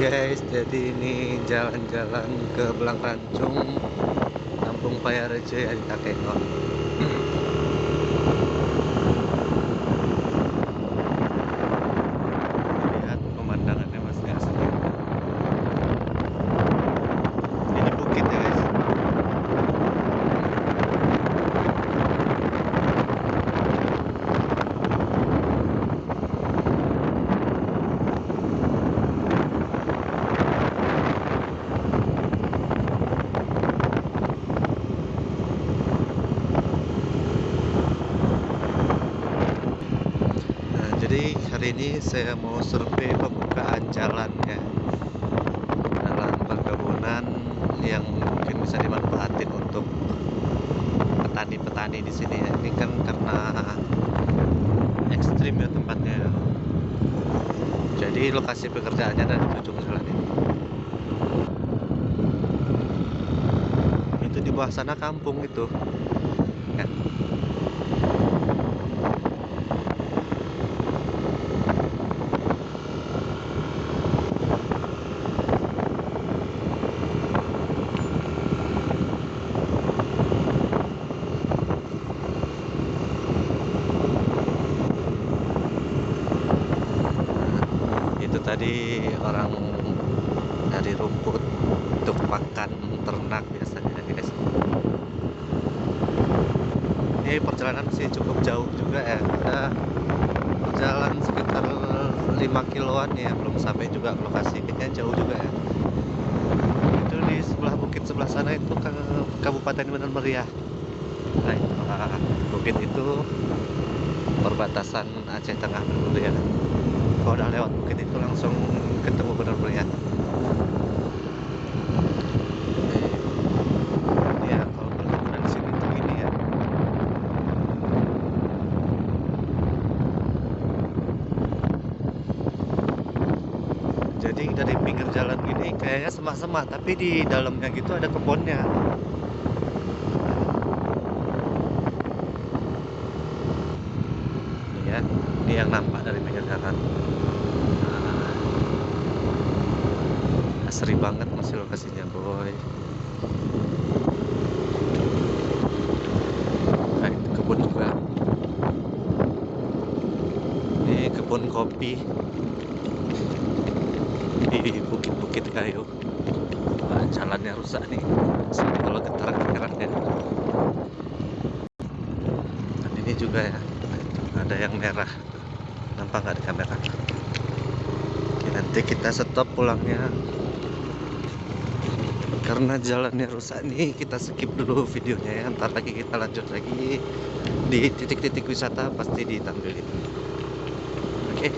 guys jadi ini jalan-jalan ke Belang Rancung Kampung Payarejo ya di Takengon lihat pemandangannya masih asli ini bukit ya guys Nah, jadi hari ini saya mau survei pembukaan jalan ya dalam perkebunan yang mungkin bisa dimanfaatin untuk petani-petani di sini ya. Ini kan karena ekstrim ya tempatnya. Jadi lokasi pekerjaannya ada di ujung jalan ini. Itu di bawah sana kampung itu. Ya. Itu tadi orang dari rumput untuk makan ternak biasanya guys. Ini perjalanan sih cukup jauh juga ya. Ada jalan sekitar 5 kiloan ya. Belum sampai juga ke lokasi kayaknya jauh juga ya. Itu di sebelah bukit sebelah sana itu ke Kabupaten Benar Meriah nah itu bukit itu perbatasan Aceh Tengah Benar Meriah kalau udah lewat bukit itu langsung ketemu benar meriah ya ya. Jadi dari pinggir jalan gini kayaknya semak-semak tapi di dalamnya gitu ada kebunnya ini ya ini yang nampak dari pinggir jalan. Nah, asri banget masih lokasinya boy. Nah itu kebun juga. Ini kebun kopi. Di bukit-bukit kayu. Wah, jalannya rusak nih. Sini kalau getar kerannya dan ini juga ya ada yang merah nampak nggak di kamera Oke, nanti kita stop pulangnya. Karena jalannya rusak nih kita skip dulu videonya ya. Ntar lagi kita lanjut lagi di titik-titik wisata pasti ditampilin oke